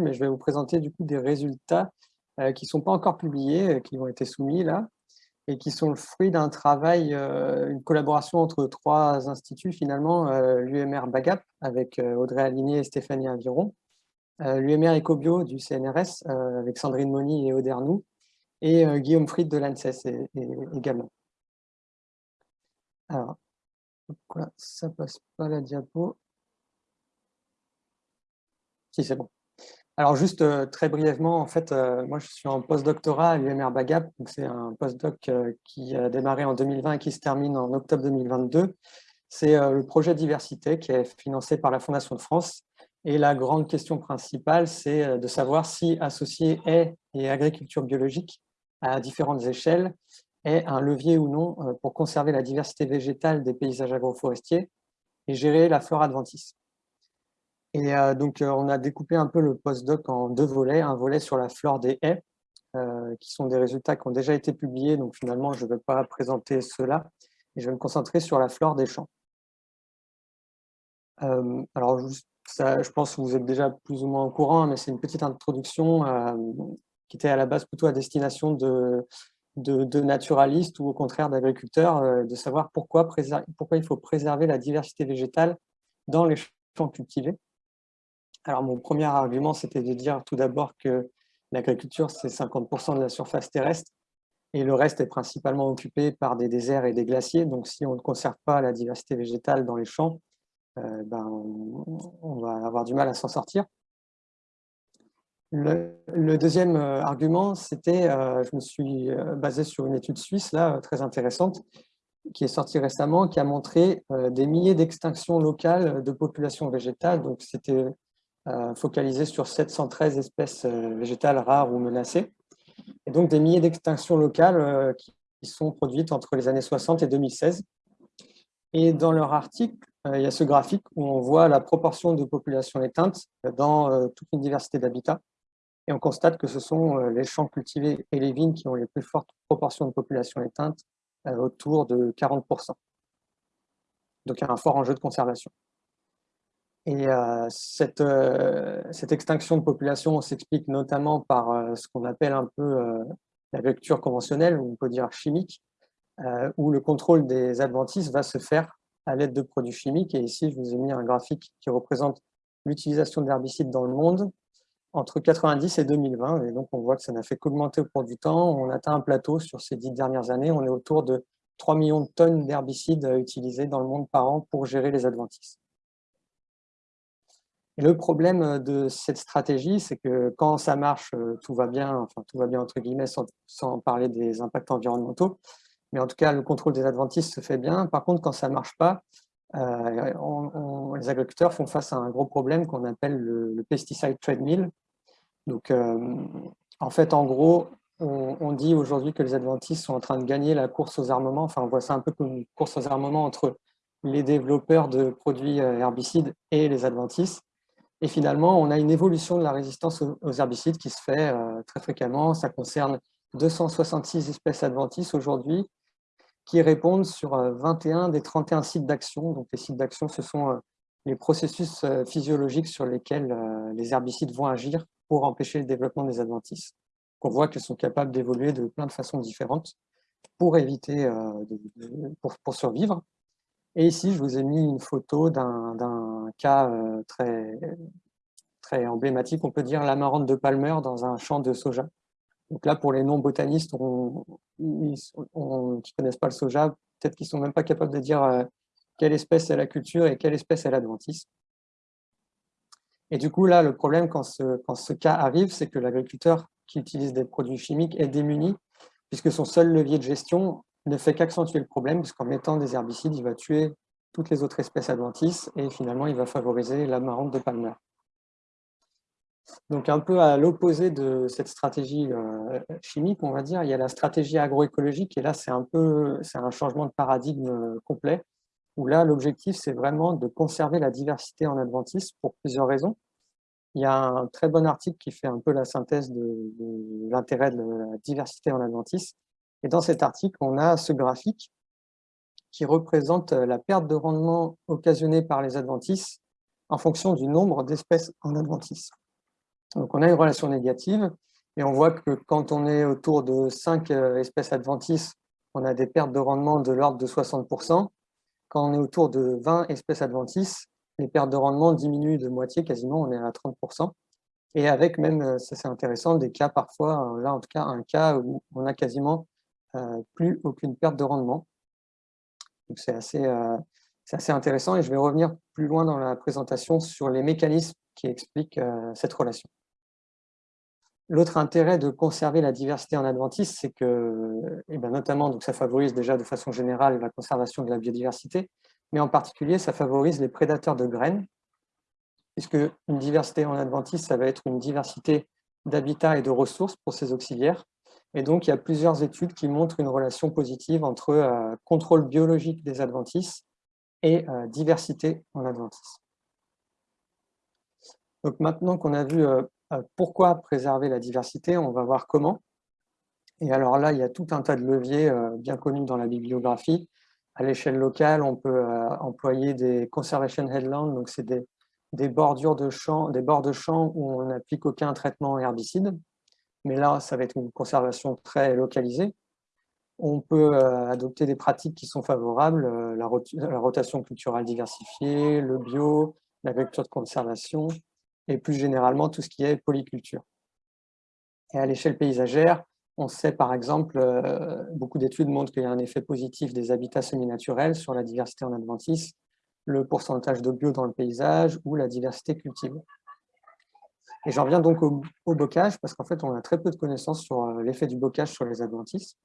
mais je vais vous présenter du coup des résultats qui ne sont pas encore publiés, qui ont été soumis là, et qui sont le fruit d'un travail, une collaboration entre trois instituts finalement, l'UMR Bagap avec Audrey Aligné et Stéphanie Aviron, l'UMR Ecobio du CNRS avec Sandrine Moni et Audernou, et Guillaume Fried de l'ANSES également. Alors, pourquoi ça passe pas la diapo Si, c'est bon. Alors juste euh, très brièvement, en fait, euh, moi je suis en postdoctorat à l'UMR Bagap, c'est un postdoc euh, qui a démarré en 2020 et qui se termine en octobre 2022. C'est le projet diversité qui est financé par la Fondation de France. Et la grande question principale, c'est de savoir si associer haies et agriculture biologique à différentes échelles est un levier ou non pour conserver la diversité végétale des paysages agroforestiers et gérer la flore adventice. Et euh, donc, euh, on a découpé un peu le postdoc en deux volets. Un volet sur la flore des haies, euh, qui sont des résultats qui ont déjà été publiés. Donc, finalement, je ne vais pas présenter cela. Et je vais me concentrer sur la flore des champs. alors, je pense que vous êtes déjà plus ou moins au courant, mais c'est une petite introduction qui était à la base plutôt à destination de, de, naturalistes ou au contraire d'agriculteurs, de savoir pourquoi il faut préserver la diversité végétale dans les champs cultivés. Alors, mon premier argument, c'était de dire tout d'abord que l'agriculture, c'est 50% de la surface terrestre et le reste est principalement occupé par des déserts et des glaciers. Donc, si on ne conserve pas la diversité végétale dans les champs, euh, ben, on va avoir du mal à s'en sortir. Le, deuxième euh, argument, c'était, euh, je me suis basé sur une étude suisse, là, très intéressante, qui est sortie récemment, qui a montré des milliers d'extinctions locales de populations végétales. Donc, c'était focalisé sur 713 espèces euh, végétales rares ou menacées, et donc des milliers d'extinctions locales euh, qui sont produites entre les années 60 et 2016. Et dans leur article, il y a ce graphique où on voit la proportion de populations éteintes dans toute une diversité d'habitats. Et on constate que ce sont les champs cultivés et les vignes qui ont les plus fortes proportions de population éteintes, autour de 40%. Donc il y a un fort enjeu de conservation. Et euh, cette, euh, cette, extinction de population s'explique notamment par euh, ce qu'on appelle un peu la lecture conventionnelle, ou on peut dire chimique, où le contrôle des adventices va se faire à l'aide de produits chimiques. Et ici, je vous ai mis un graphique qui représente l'utilisation d'herbicides dans le monde entre 90 et 2020. Et donc, on voit que ça n'a fait qu'augmenter au cours du temps. On atteint un plateau sur ces dix dernières années. On est autour de 3 millions de tonnes d'herbicides utilisés dans le monde par an pour gérer les adventices. Le problème euh, de cette stratégie, c'est que quand ça marche, euh, tout va bien, enfin tout va bien entre guillemets, sans, parler des impacts environnementaux, mais en tout cas, le contrôle des adventices se fait bien. Par contre, quand ça ne marche pas, euh, les agriculteurs font face à un gros problème qu'on appelle le, pesticide treadmill. Donc, en fait, en gros, on, on dit aujourd'hui que les adventices sont en train de gagner la course aux armements. Enfin, on voit ça un peu comme une course aux armements entre les développeurs de produits herbicides et les adventices. Et finalement, on a une évolution de la résistance aux herbicides qui se fait euh, très fréquemment. Ça concerne 266 espèces adventices aujourd'hui qui répondent sur 21 euh, des 31 sites d'action. Donc les sites d'action, ce sont euh, les processus physiologiques sur lesquels les herbicides vont agir pour empêcher le développement des adventices. On voit qu'elles sont capables d'évoluer de plein de façons différentes pour éviter, pour survivre. Et ici, je vous ai mis une photo d'un cas euh, très, emblématique, on peut dire l'amarante de Palmer dans un champ de soja. Donc là, pour les non-botanistes qui ne connaissent pas le soja, peut-être qu'ils ne sont même pas capables de dire euh, quelle espèce est la culture et quelle espèce est l'adventice. Et du coup, là, le problème quand ce, quand ce cas arrive, c'est que l'agriculteur qui utilise des produits chimiques est démuni, puisque son seul levier de gestion, ne fait qu'accentuer le problème, puisqu'en mettant des herbicides, il va tuer toutes les autres espèces adventices et finalement, il va favoriser l'amarante de Palmer. Donc, un peu à l'opposé de cette stratégie euh, chimique, on va dire, il y a la stratégie agroécologique, et là, c'est un peu un changement de paradigme euh, complet, où là, l'objectif, c'est vraiment de conserver la diversité en adventice pour plusieurs raisons. Il y a un très bon article qui fait un peu la synthèse de, de l'intérêt de la diversité en adventice, et dans cet article, on a ce graphique qui représente euh, la perte de rendement occasionnée par les adventices en fonction du nombre d'espèces en adventices. Donc on a une relation négative, et on voit que quand on est autour de 5 espèces adventices, on a des pertes de rendement de l'ordre de 60%. Quand on est autour de 20 espèces adventices, les pertes de rendement diminuent de moitié, quasiment, on est à 30%. Et avec même, ça c'est intéressant, des cas parfois, là en tout cas un cas où on a quasiment plus aucune perte de rendement. Donc c'est assez, intéressant et je vais revenir plus loin dans la présentation sur les mécanismes qui expliquent cette relation. L'autre intérêt de conserver la diversité en adventice, c'est que, et eh ben notamment, donc ça favorise déjà de façon générale la conservation de la biodiversité, mais en particulier, ça favorise les prédateurs de graines, puisque une diversité en adventice, ça va être une diversité d'habitats et de ressources pour ces auxiliaires. Et donc, il y a plusieurs études qui montrent une relation positive entre euh, contrôle biologique des adventices et euh, diversité en adventice. Donc maintenant qu'on a vu euh, pourquoi préserver la diversité On va voir comment. Et alors là, il y a tout un tas de leviers bien connus dans la bibliographie. À l'échelle locale, on peut employer des conservation headlands, donc c'est des, bordures de champs, des bords de champs où on n'applique aucun traitement herbicide. Mais là, ça va être une conservation très localisée. On peut adopter des pratiques qui sont favorables, la, rotation culturelle diversifiée, le bio, l'agriculture de conservation, et plus généralement tout ce qui est polyculture. Et à l'échelle paysagère, on sait par exemple, euh, beaucoup d'études montrent qu'il y a un effet positif des habitats semi-naturels sur la diversité en adventice, le pourcentage de bio dans le paysage ou la diversité cultivée. Et j'en viens donc au, bocage, parce qu'en fait, on a très peu de connaissances sur euh, l'effet du bocage sur les adventices.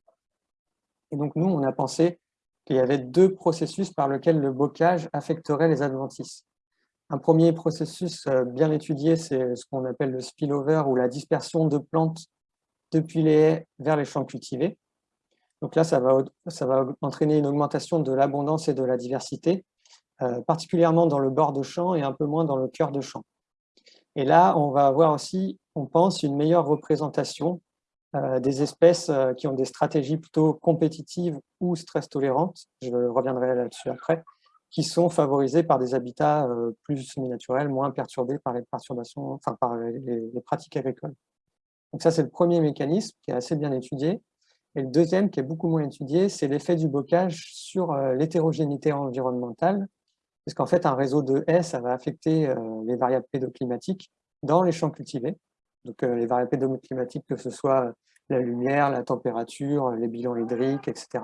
Et donc, nous, on a pensé qu'il y avait deux processus par lesquels le bocage affecterait les adventices. Un premier processus euh, bien étudié, c'est ce qu'on appelle le spillover ou la dispersion de plantes depuis les haies vers les champs cultivés. Donc là, ça va, ça va entraîner une augmentation de l'abondance et de la diversité, euh, particulièrement dans le bord de champ et un peu moins dans le cœur de champ. Et là, on va avoir aussi, on pense, une meilleure représentation euh, des espèces qui ont des stratégies plutôt compétitives ou stress tolérantes. Je reviendrai là-dessus après qui sont favorisés par des habitats euh, plus semi-naturels, moins perturbés par les perturbations, enfin par les, pratiques agricoles. Donc ça, c'est le premier mécanisme qui est assez bien étudié. Et le deuxième, qui est beaucoup moins étudié, c'est l'effet du bocage sur euh, l'hétérogénéité environnementale, parce qu'en fait, un réseau de haies, ça va affecter euh, les variables pédoclimatiques dans les champs cultivés. Donc les variables pédoclimatiques, que ce soit la lumière, la température, les bilans hydriques, etc.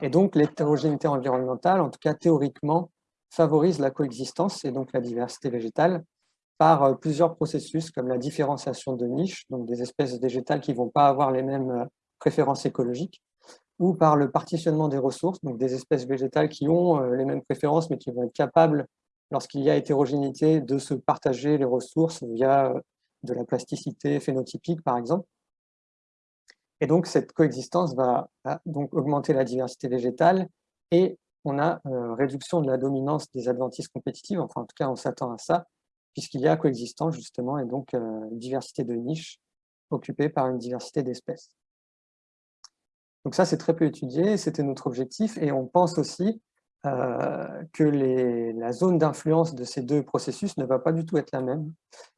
Et donc, l'hétérogénéité environnementale, en tout cas théoriquement, favorise la coexistence et donc la diversité végétale par euh, plusieurs processus comme la différenciation de niches, donc des espèces végétales qui ne vont pas avoir les mêmes euh, préférences écologiques, ou par le partitionnement des ressources, donc des espèces végétales qui ont euh, les mêmes préférences mais qui vont être capables, lorsqu'il y a hétérogénéité, de se partager les ressources via de la plasticité phénotypique par exemple. Et donc, cette coexistence va, donc augmenter la diversité végétale et on a euh, réduction de la dominance des adventices compétitives, enfin en tout cas on s'attend à ça, puisqu'il y a coexistence justement et donc euh, diversité de niches occupées par une diversité d'espèces. Donc ça c'est très peu étudié, c'était notre objectif et on pense aussi euh, que la zone d'influence de ces deux processus ne va pas du tout être la même.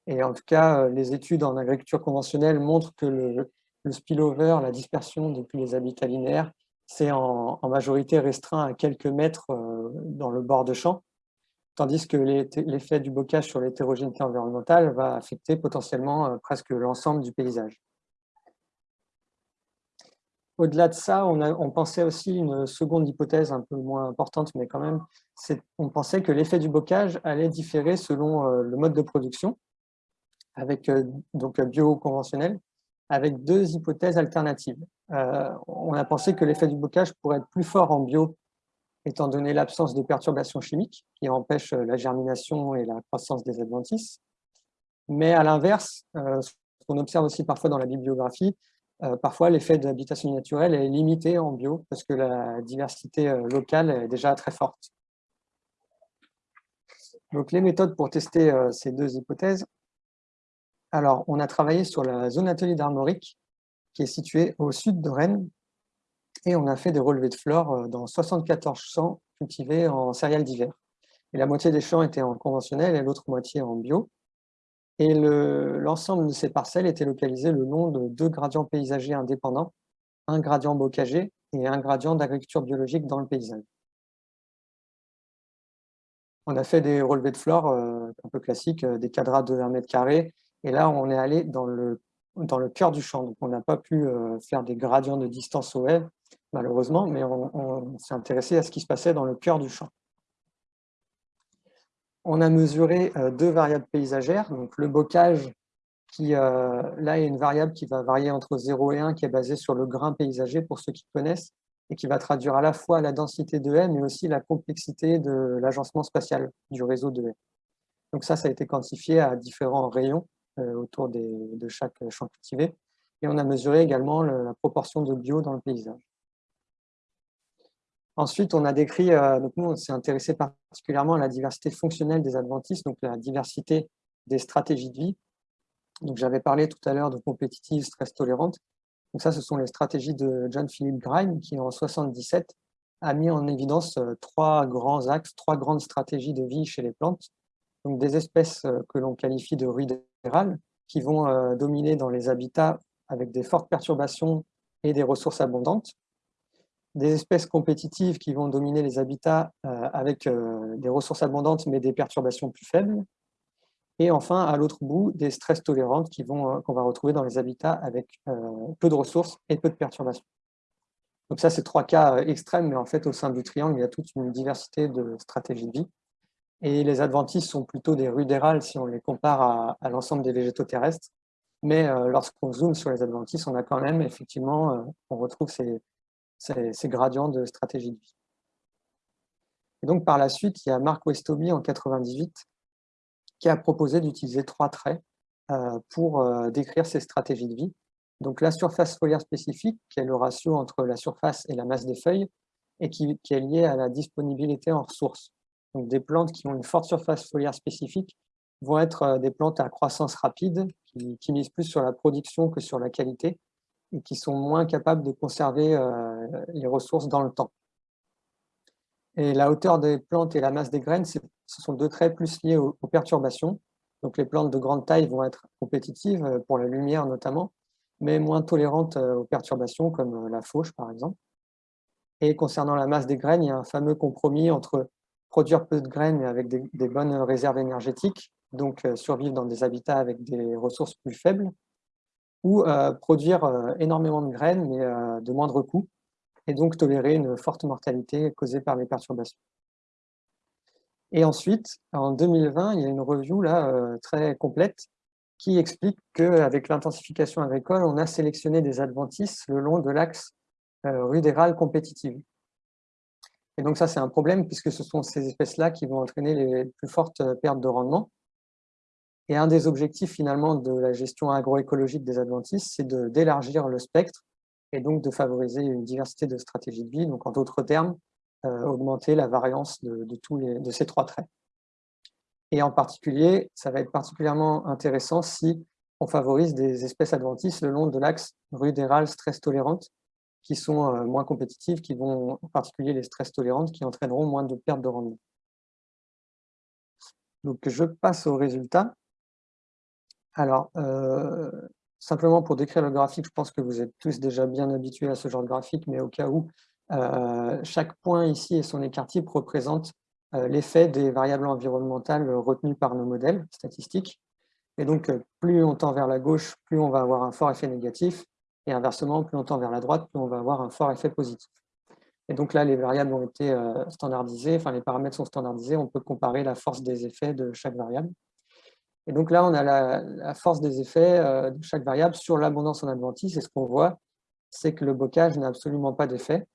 Et en tout cas, les études en agriculture conventionnelle montrent que le, spillover, la dispersion depuis les habitats linéaires, c'est en, majorité restreint à quelques mètres euh, dans le bord de champ, tandis que l'effet du bocage sur l'hétérogénéité environnementale va affecter potentiellement euh, presque l'ensemble du paysage. Au-delà de ça, on, pensait aussi une seconde hypothèse un peu moins importante, mais quand même, on pensait que l'effet du bocage allait différer selon euh, le mode de production, avec donc bio-conventionnel, avec deux hypothèses alternatives. Euh, on a pensé que l'effet du bocage pourrait être plus fort en bio, étant donné l'absence de perturbations chimiques qui empêchent la germination et la croissance des adventices. Mais à l'inverse, euh, ce qu'on observe aussi parfois dans la bibliographie, euh, parfois l'effet d'habitation naturelle est limité en bio parce que la diversité locale est déjà très forte. Donc les méthodes pour tester ces deux hypothèses, alors, on a travaillé sur la zone atelier d'Armorique, qui est située au sud de Rennes, et on a fait des relevés de flore euh, dans 74 champs cultivés en céréales d'hiver. Et la moitié des champs étaient en conventionnel et l'autre moitié en bio. Et l'ensemble de ces parcelles était localisé le long de deux gradients paysagers indépendants, un gradient bocager et un gradient d'agriculture biologique dans le paysage. On a fait des relevés de flore euh, un peu classiques, euh, des quadrats de 1 mètre carré, et là on est allé dans le, dans le cœur du champ, donc on n'a pas pu euh, faire des gradients de distance au haies, malheureusement, mais on s'est intéressé à ce qui se passait dans le cœur du champ. On a mesuré euh, deux variables paysagères, donc le bocage, qui euh, là est une variable qui va varier entre 0 et 1, qui est basée sur le grain paysager, pour ceux qui connaissent, et qui va traduire à la fois la densité de haies, mais aussi la complexité de l'agencement spatial du réseau de haies. Donc ça, ça a été quantifié à différents rayons euh, autour de chaque champ cultivé. Et on a mesuré également la proportion de bio dans le paysage. Ensuite, on a décrit, euh, donc nous, on s'est intéressé particulièrement à la diversité fonctionnelle des adventistes, donc la diversité des stratégies de vie. Donc, j'avais parlé tout à l'heure de compétitives, stress tolérantes. Donc ça, ce sont les stratégies de John Philip Grime, qui en 77 a mis en évidence euh, trois grands axes, trois grandes stratégies de vie chez les plantes. Donc des espèces euh, que l'on qualifie de rudérales, qui vont dominer dans les habitats avec des fortes perturbations et des ressources abondantes des espèces compétitives qui vont dominer les habitats euh, avec euh, des ressources abondantes mais des perturbations plus faibles. Et enfin, à l'autre bout, des stress tolérantes euh, qu'on va retrouver dans les habitats avec peu de ressources et peu de perturbations. Donc ça, c'est trois cas extrêmes, mais en fait, au sein du triangle, il y a toute une diversité de stratégies de vie. Et les adventices sont plutôt des rudérales si on les compare à, à l'ensemble des végétaux terrestres. Mais lorsqu'on zoome sur les adventices, on a quand même, effectivement, on retrouve ces, ces, gradients de stratégie de vie. Et donc, par la suite, il y a Mark Westoby en 98 qui a proposé d'utiliser trois traits euh, pour euh, décrire ces stratégies de vie. Donc, la surface foliaire spécifique, qui est le ratio entre la surface et la masse des feuilles, et qui, est liée à la disponibilité en ressources. Donc, des plantes qui ont une forte surface foliaire spécifique vont être euh, des plantes à croissance rapide, qui misent plus sur la production que sur la qualité, et qui sont moins capables de conserver euh, les ressources dans le temps. Et la hauteur des plantes et la masse des graines, ce sont deux traits plus liés aux, perturbations. Donc les plantes de grande taille vont être compétitives, euh, pour la lumière notamment, mais moins tolérantes euh, aux perturbations, comme la fauche par exemple. Et concernant la masse des graines, il y a un fameux compromis entre produire peu de graines mais avec des, des bonnes réserves énergétiques, donc survivre dans des habitats avec des ressources plus faibles, ou euh, produire euh, énormément de graines, mais euh, de moindre coût, et donc tolérer une forte mortalité causée par les perturbations. Et ensuite, en 2020, il y a une review là, très complète qui explique qu'avec l'intensification agricole, on a sélectionné des adventices le long de l'axe rudéral compétitive. Et donc ça, c'est un problème puisque ce sont ces espèces-là qui vont entraîner les plus fortes pertes de rendement. Et un des objectifs finalement de la gestion agroécologique des adventices, c'est d'élargir le spectre et donc de favoriser une diversité de stratégies de vie, donc en d'autres termes, euh, augmenter la variance de, tous les, de ces trois traits. Et en particulier, ça va être particulièrement intéressant si on favorise des espèces adventices le long de l'axe rudéral stress tolérante, qui sont euh, moins compétitives, qui vont, en particulier les stress tolérantes, qui entraîneront moins de pertes de rendement. Donc je passe au résultat. Alors, euh, simplement pour décrire le graphique, je pense que vous êtes tous déjà bien habitués à ce genre de graphique, mais au cas où, euh, chaque point ici et son écart type représente euh, l'effet des variables environnementales retenues par nos modèles statistiques. Et donc, plus on tend vers la gauche, plus on va avoir un fort effet négatif, et inversement, plus on tend vers la droite, plus on va avoir un fort effet positif. Et donc là, les variables ont été standardisées, enfin les paramètres sont standardisés, on peut comparer la force des effets de chaque variable. Et donc là, on a la, force des effets euh, de chaque variable sur l'abondance en adventice. Et ce qu'on voit, c'est que le bocage n'a absolument pas d'effet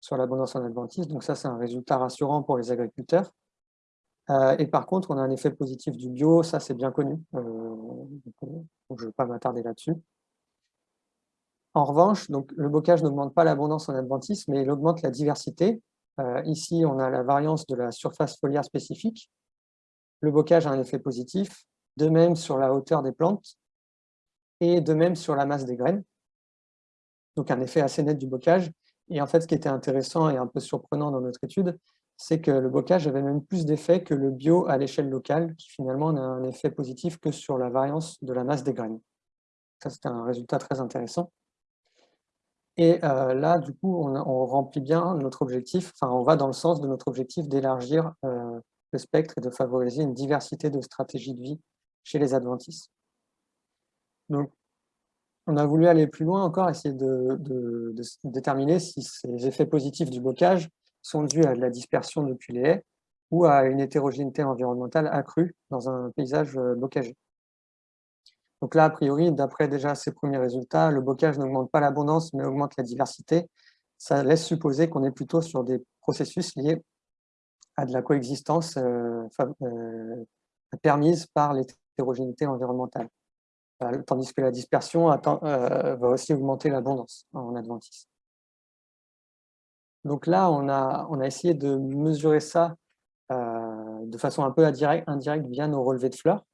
sur l'abondance en adventice. Donc ça, c'est un résultat rassurant pour les agriculteurs. Euh, et par contre, on a un effet positif du bio, ça c'est bien connu. Euh, donc, je ne vais pas m'attarder là-dessus. En revanche, donc, le bocage n'augmente pas l'abondance en adventice, mais il augmente la diversité. ici, on a la variance de la surface foliaire spécifique. Le bocage a un effet positif, de même sur la hauteur des plantes et de même sur la masse des graines. Donc un effet assez net du bocage. Et en fait, ce qui était intéressant et un peu surprenant dans notre étude, c'est que le bocage avait même plus d'effet que le bio à l'échelle locale, qui finalement n'a un effet positif que sur la variance de la masse des graines. Ça, c'est un résultat très intéressant. Et euh, là, du coup, on, remplit bien notre objectif, enfin, on va dans le sens de notre objectif d'élargir euh, le spectre et de favoriser une diversité de stratégies de vie chez les adventistes. Donc, on a voulu aller plus loin encore, essayer de, déterminer si ces effets positifs du bocage sont dus à la dispersion depuis les haies ou à une hétérogénéité environnementale accrue dans un paysage euh, bocagé. Donc là, a priori, d'après déjà ces premiers résultats, le bocage n'augmente pas l'abondance, mais augmente la diversité. Ça laisse supposer qu'on est plutôt sur des processus liés à de la coexistence euh, euh, permise par l'hétérogénéité environnementale. Euh, tandis que la dispersion va aussi augmenter l'abondance en adventisme. Donc là, on a, on a essayé de mesurer ça de façon un peu indirecte, via nos relevés de fleurs.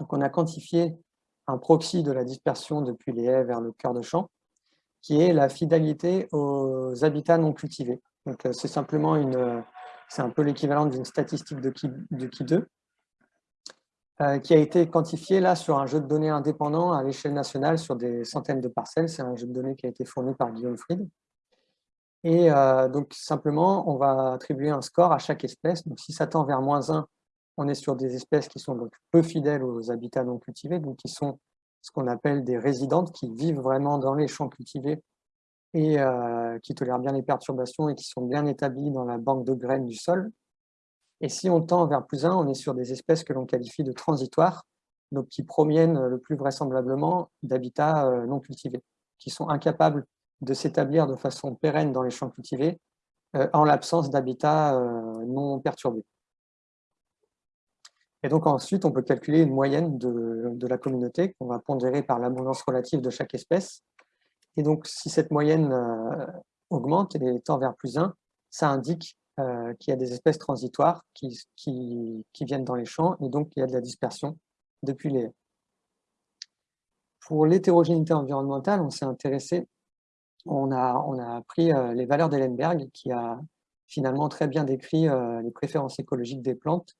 Donc on a quantifié un proxy de la dispersion depuis les haies vers le cœur de champ, qui est la fidélité aux habitats non cultivés. Donc euh, c'est simplement une, c'est un peu l'équivalent d'une statistique de Ki, de 2, euh, qui a été quantifiée là sur un jeu de données indépendant à l'échelle nationale sur des centaines de parcelles. C'est un jeu de données qui a été fourni par Guillaume Fried. Et euh, donc simplement, on va attribuer un score à chaque espèce. Donc si ça tend vers moins 1, on est sur des espèces qui sont peu fidèles aux habitats non cultivés, donc qui sont ce qu'on appelle des résidentes, qui vivent vraiment dans les champs cultivés et euh, qui tolèrent bien les perturbations et qui sont bien établies dans la banque de graines du sol. Et si on tend vers plus 1, on est sur des espèces que l'on qualifie de transitoires, donc qui proviennent le plus vraisemblablement d'habitats euh, non cultivés, qui sont incapables de s'établir de façon pérenne dans les champs cultivés euh, en l'absence d'habitats non perturbés. Et donc ensuite, on peut calculer une moyenne de, la communauté qu'on va pondérer par l'abondance relative de chaque espèce. Et donc, si cette moyenne euh, augmente et tend vers plus 1, ça indique euh, qu'il y a des espèces transitoires qui, qui, viennent dans les champs et donc il y a de la dispersion depuis les Pour l'hétérogénéité environnementale, on s'est intéressé, on a, on a pris euh, les valeurs d'Ellenberg qui a finalement très bien décrit les préférences écologiques des plantes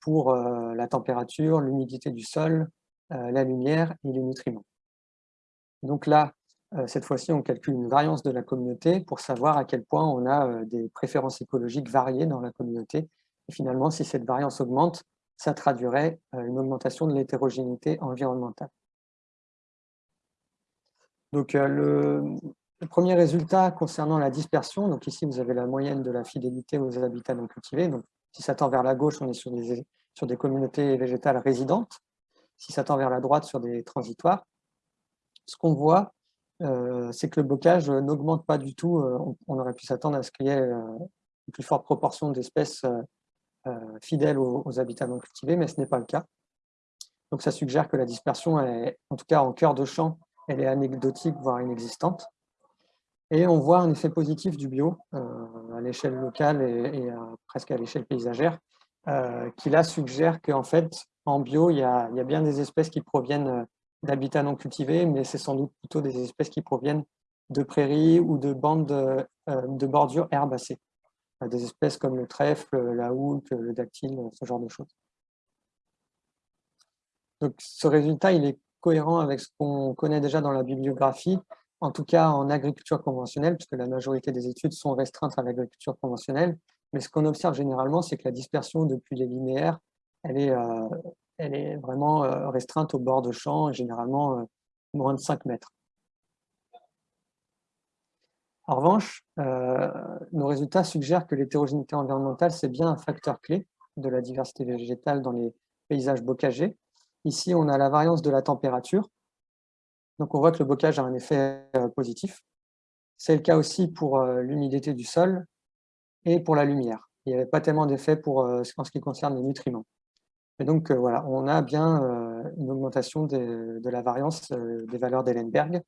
pour euh, la température, l'humidité du sol, euh, la lumière et les nutriments. Donc là, euh, cette fois-ci, on calcule une variance de la communauté pour savoir à quel point on a des préférences écologiques variées dans la communauté. Et finalement, si cette variance augmente, ça traduirait une augmentation de l'hétérogénéité environnementale. Donc le, premier résultat concernant la dispersion, donc ici vous avez la moyenne de la fidélité aux habitats non cultivés, donc si ça tend vers la gauche, on est sur des, sur des communautés végétales résidentes. Si ça tend vers la droite, sur des transitoires. Ce qu'on voit, euh, c'est que le bocage n'augmente pas du tout. Euh, on, aurait pu s'attendre à ce qu'il y ait euh, une plus forte proportion d'espèces fidèles aux, habitats non cultivés, mais ce n'est pas le cas. Donc ça suggère que la dispersion, est, en tout cas en cœur de champ, elle est anecdotique, voire inexistante. Et on voit un effet positif du bio euh, à l'échelle locale et, presque à l'échelle paysagère, euh, qui là suggère qu'en fait, en bio, il y, a, bien des espèces qui proviennent euh, d'habitats non cultivés, mais c'est sans doute plutôt des espèces qui proviennent de prairies ou de bandes de, bordures herbacées. Des espèces comme le trèfle, la houle, le dactyle, ce genre de choses. Donc ce résultat, il est cohérent avec ce qu'on connaît déjà dans la bibliographie, en tout cas en agriculture conventionnelle, puisque la majorité des études sont restreintes à l'agriculture conventionnelle. Mais ce qu'on observe généralement, c'est que la dispersion depuis les linéaires, elle est, euh, elle est vraiment euh, restreinte au bord de champ, généralement euh, moins de 5 mètres. En revanche, nos résultats suggèrent que l'hétérogénéité environnementale, c'est bien un facteur clé de la diversité végétale dans les paysages bocagers. Ici, on a la variance de la température, donc on voit que le bocage a un effet euh, positif. C'est le cas aussi pour euh, l'humidité du sol et pour la lumière. Il n'y avait pas tellement d'effet euh, en ce qui concerne les nutriments. Et donc voilà, on a bien une augmentation de la variance des valeurs d'Ellenberg,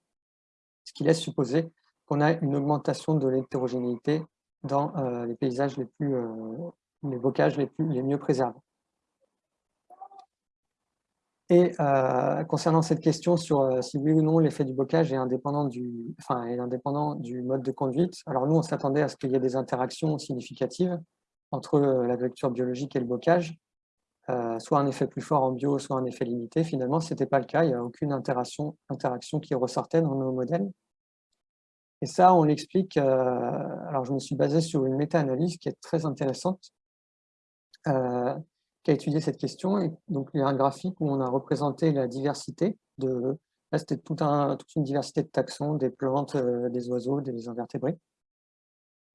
ce qui laisse supposer qu'on a une augmentation de l'hétérogénéité dans les paysages les plus, les bocages les, plus, les mieux préservés. Et euh, concernant cette question sur euh, si oui ou non l'effet du bocage est indépendant du, enfin, est indépendant du mode de conduite, alors nous on s'attendait à ce qu'il y ait des interactions significatives, entre l'agriculture biologique et le bocage, soit un effet plus fort en bio, soit un effet limité. Finalement, ce n'était pas le cas, il n'y a aucune interaction, qui ressortait dans nos modèles. Et ça, on l'explique, alors je me suis basé sur une méta-analyse qui est très intéressante, qui a étudié cette question. Et donc, il y a un graphique où on a représenté la diversité de, Là, c'était toute une diversité de taxons, des plantes, euh, des oiseaux, des invertébrés.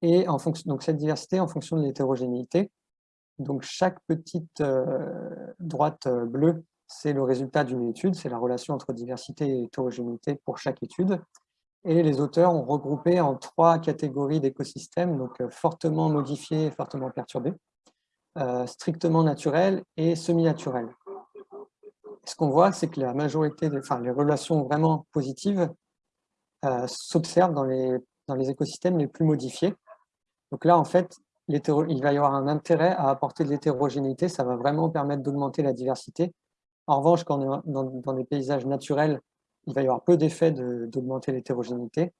Et en fonction, donc cette diversité en fonction de l'hétérogénéité. Donc chaque petite euh, droite euh, bleue, c'est le résultat d'une étude, c'est la relation entre diversité et hétérogénéité pour chaque étude. Et les auteurs ont regroupé en trois catégories d'écosystèmes, donc fortement modifiés et fortement perturbés, strictement naturels et semi-naturels ce qu'on voit, c'est que la majorité, des, enfin, les relations vraiment positives euh, s'observent dans les, dans les écosystèmes les plus modifiés. Donc là, en fait, il va y avoir un intérêt à apporter de l'hétérogénéité, ça va vraiment permettre d'augmenter la diversité. En revanche, quand on est dans, des paysages naturels, il va y avoir peu d'effets d'augmenter l'hétérogénéité,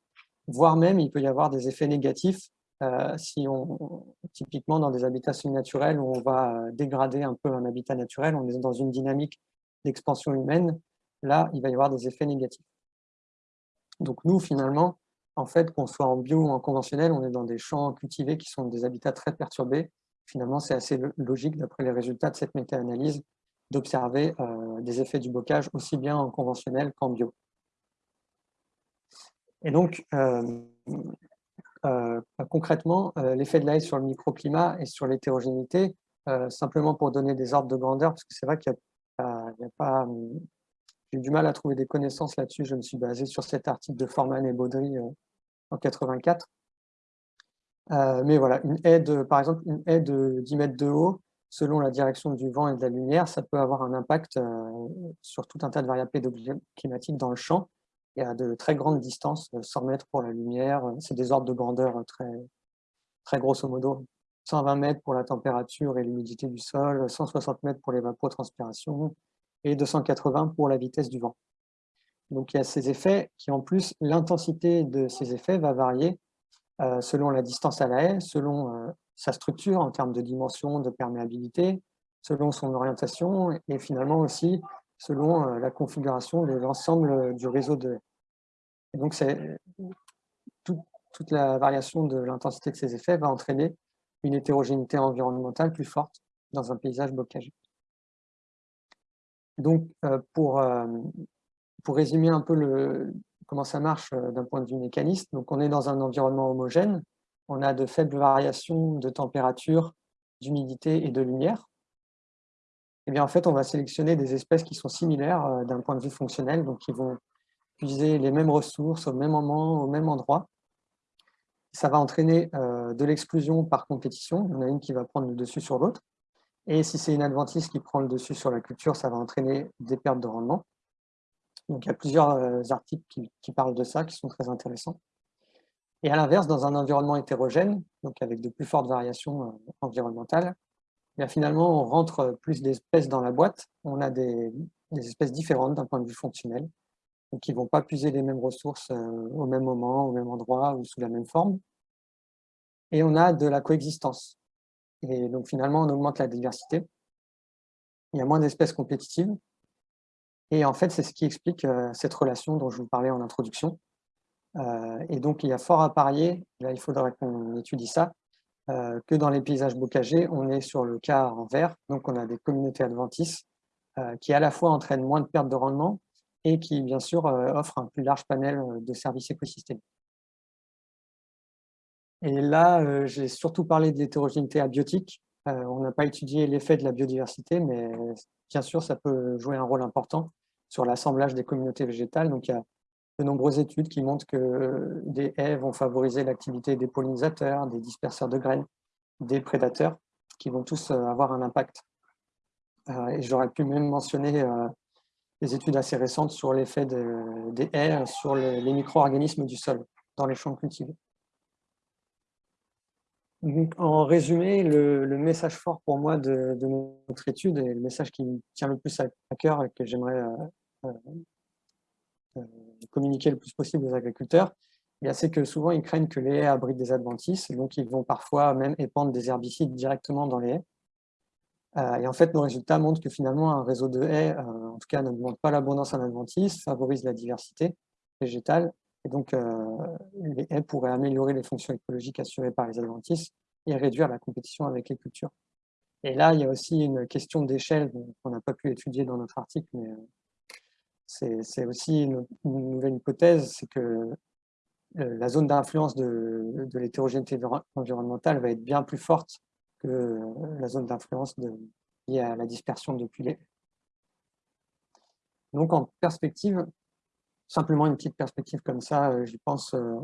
voire même il peut y avoir des effets négatifs euh, si on, typiquement dans des habitats semi-naturels où on va dégrader un peu un habitat naturel, on est dans une dynamique d'expansion humaine, là, il va y avoir des effets négatifs. Donc nous, finalement, en fait, qu'on soit en bio ou en conventionnel, on est dans des champs cultivés qui sont des habitats très perturbés. Finalement, c'est assez logique, d'après les résultats de cette méta-analyse, d'observer euh, des effets du bocage aussi bien en conventionnel qu'en bio. Et donc, euh, euh, concrètement, l'effet de l'AE sur le microclimat et sur l'hétérogénéité, simplement pour donner des ordres de grandeur, parce que c'est vrai qu'il y a pas, du mal à trouver des connaissances là-dessus. Je me suis basé sur cet article de Forman et Baudry euh, en 84. Euh, mais voilà, une aide, par exemple, une aide de 10 mètres de haut, selon la direction du vent et de la lumière, ça peut avoir un impact euh, sur tout un tas de variables climatiques dans le champ et à de très grandes distances, 100 mètres pour la lumière, c'est des ordres de grandeur très, très grosso modo. 120 mètres pour la température et l'humidité du sol, 160 mètres pour l'évapotranspiration et 280 pour la vitesse du vent. Donc il y a ces effets qui en plus, l'intensité de ces effets va varier euh, selon la distance à la haie, selon euh, sa structure en termes de dimension, de perméabilité, selon son orientation et finalement aussi selon euh, la configuration de l'ensemble du réseau de haies. Et donc toute la variation de l'intensité de ces effets va entraîner une hétérogénéité environnementale plus forte dans un paysage bocagé. Donc, euh, pour, euh, pour résumer un peu le, comment ça marche euh, d'un point de vue mécaniste, on est dans un environnement homogène, on a de faibles variations de température, d'humidité et de lumière. Et eh bien en fait, on va sélectionner des espèces qui sont similaires d'un point de vue fonctionnel, donc qui vont puiser les mêmes ressources au même moment, au même endroit, ça va entraîner de l'exclusion par compétition. Il y en a une qui va prendre le dessus sur l'autre. Et si c'est une adventice qui prend le dessus sur la culture, ça va entraîner des pertes de rendement. Donc il y a plusieurs euh, articles qui, parlent de ça, qui sont très intéressants. Et à l'inverse, dans un environnement hétérogène, donc avec de plus fortes variations euh, environnementales, finalement, on rentre plus d'espèces dans la boîte. On a des, espèces différentes d'un point de vue fonctionnel qui ne vont pas puiser les mêmes ressources euh, au même moment, au même endroit ou sous la même forme. Et on a de la coexistence. Et donc finalement, on augmente la diversité. Il y a moins d'espèces compétitives. Et en fait, c'est ce qui explique euh, cette relation dont je vous parlais en introduction. Euh, et donc, il y a fort à parier, là il faudrait qu'on étudie ça, que dans les paysages bocagés, on est sur le cas en vert. Donc, on a des communautés adventices qui à la fois entraînent moins de pertes de rendement, et qui, bien sûr, euh, offre un plus large panel euh, de services écosystémiques. Et là, euh, j'ai surtout parlé de l'hétérogénéité abiotique. on n'a pas étudié l'effet de la biodiversité, mais bien sûr, ça peut jouer un rôle important sur l'assemblage des communautés végétales. Donc, il y a de nombreuses études qui montrent que des haies vont favoriser l'activité des pollinisateurs, des disperseurs de graines, des prédateurs, qui vont tous avoir un impact. et j'aurais pu même mentionner des études assez récentes sur l'effet des haies sur les, micro-organismes du sol dans les champs cultivés. En résumé, le, message fort pour moi de, notre étude et le message qui me tient le plus à, cœur et que j'aimerais euh, euh, communiquer le plus possible aux agriculteurs, c'est que souvent, ils craignent que les haies abritent des adventices, donc ils vont parfois même épandre des herbicides directement dans les haies. Euh, et en fait, nos résultats montrent que finalement, un réseau de haies, euh, en tout cas, n'augmente pas l'abondance en adventices, favorise la diversité végétale, et donc euh, les haies pourraient améliorer les fonctions écologiques assurées par les adventices et réduire la compétition avec les cultures. Et là, il y a aussi une question d'échelle qu'on n'a pas pu étudier dans notre article, mais c'est aussi une, nouvelle hypothèse, c'est que la zone d'influence de, de l'hétérogénéité environnementale va être bien plus forte que la zone d'influence liée à la dispersion depuis les... Donc en perspective, simplement une petite perspective comme ça, euh, j'y pense, euh,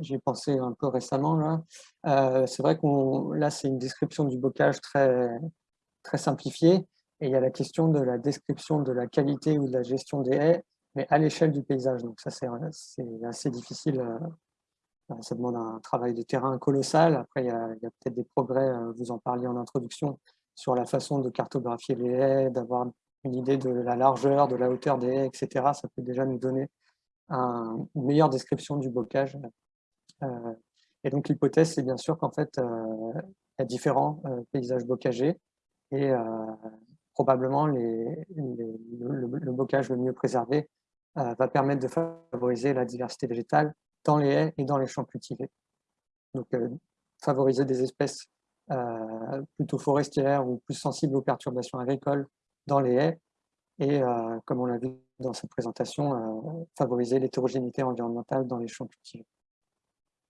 j'ai pensé un peu récemment. Là, euh, c'est vrai qu'on là c'est une description du bocage très très simplifiée, et il y a la question de la description de la qualité ou de la gestion des haies, mais à l'échelle du paysage. Donc ça c'est assez difficile ça demande un travail de terrain colossal. Après, il y a, peut-être des progrès, vous en parliez en introduction, sur la façon de cartographier les haies, d'avoir une idée de la largeur, de la hauteur des haies, etc. Ça peut déjà nous donner une meilleure description du bocage. Euh, et donc l'hypothèse, c'est bien sûr qu'en fait, il y a différents paysages bocagés et probablement les, le, bocage le mieux préservé va permettre de favoriser la diversité végétale dans les haies et dans les champs cultivés. Donc, euh, favoriser des espèces euh, plutôt forestières ou plus sensibles aux perturbations agricoles dans les haies et, euh, comme on l'a vu dans cette présentation, favoriser l'hétérogénéité environnementale dans les champs cultivés.